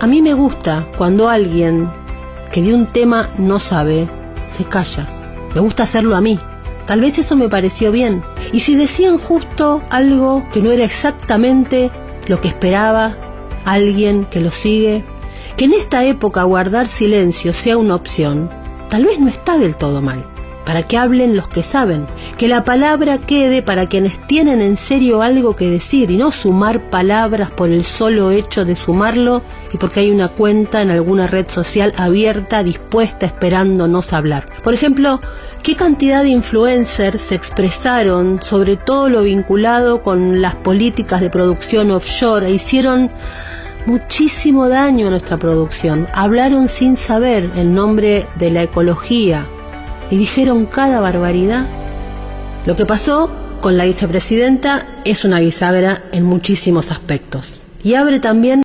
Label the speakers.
Speaker 1: A mí me gusta cuando alguien que de un tema no sabe, se calla. Me gusta hacerlo a mí. Tal vez eso me pareció bien. Y si decían justo algo que no era exactamente lo que esperaba alguien que lo sigue, que en esta época guardar silencio sea una opción, tal vez no está del todo mal para que hablen los que saben, que la palabra quede para quienes tienen en serio algo que decir y no sumar palabras por el solo hecho de sumarlo y porque hay una cuenta en alguna red social abierta, dispuesta, esperándonos hablar. Por ejemplo, ¿qué cantidad de influencers se expresaron sobre todo lo vinculado con las políticas de producción offshore e hicieron muchísimo daño a nuestra producción? Hablaron sin saber el nombre de la ecología, y dijeron cada barbaridad. Lo que pasó con la vicepresidenta es una bisagra en muchísimos aspectos y abre también